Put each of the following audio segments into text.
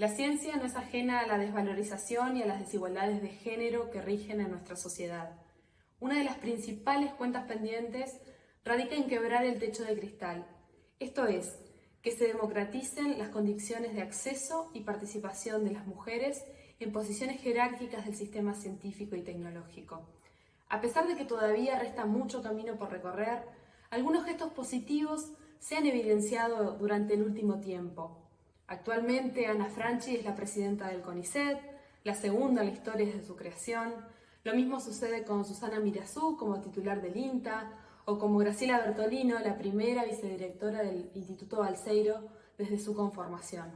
La ciencia no es ajena a la desvalorización y a las desigualdades de género que rigen en nuestra sociedad. Una de las principales cuentas pendientes radica en quebrar el techo de cristal, esto es, que se democraticen las condiciones de acceso y participación de las mujeres en posiciones jerárquicas del sistema científico y tecnológico. A pesar de que todavía resta mucho camino por recorrer, algunos gestos positivos se han evidenciado durante el último tiempo. Actualmente Ana Franchi es la presidenta del CONICET, la segunda en la historia desde su creación. Lo mismo sucede con Susana Mirazú como titular del INTA o como Graciela Bertolino, la primera vicedirectora del Instituto Balseiro desde su conformación.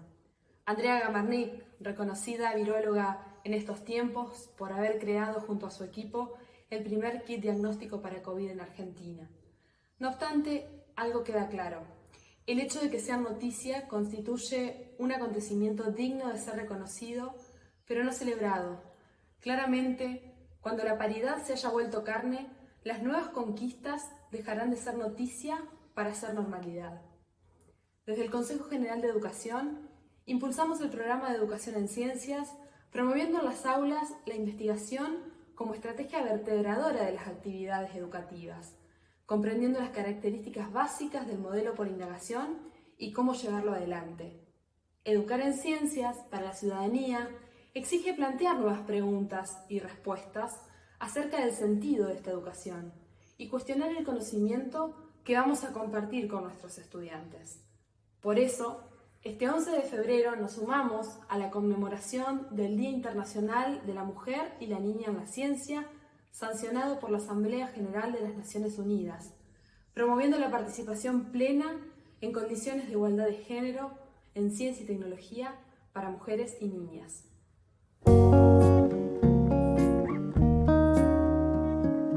Andrea Gamarnik, reconocida viróloga en estos tiempos por haber creado junto a su equipo el primer kit diagnóstico para COVID en Argentina. No obstante, algo queda claro. El hecho de que sea noticia constituye un acontecimiento digno de ser reconocido, pero no celebrado. Claramente, cuando la paridad se haya vuelto carne, las nuevas conquistas dejarán de ser noticia para ser normalidad. Desde el Consejo General de Educación, impulsamos el programa de Educación en Ciencias, promoviendo en las aulas la investigación como estrategia vertebradora de las actividades educativas, comprendiendo las características básicas del modelo por indagación y cómo llevarlo adelante. Educar en ciencias para la ciudadanía exige plantear nuevas preguntas y respuestas acerca del sentido de esta educación y cuestionar el conocimiento que vamos a compartir con nuestros estudiantes. Por eso, este 11 de febrero nos sumamos a la conmemoración del Día Internacional de la Mujer y la Niña en la Ciencia, sancionado por la Asamblea General de las Naciones Unidas, promoviendo la participación plena en condiciones de igualdad de género en ciencia y tecnología para mujeres y niñas.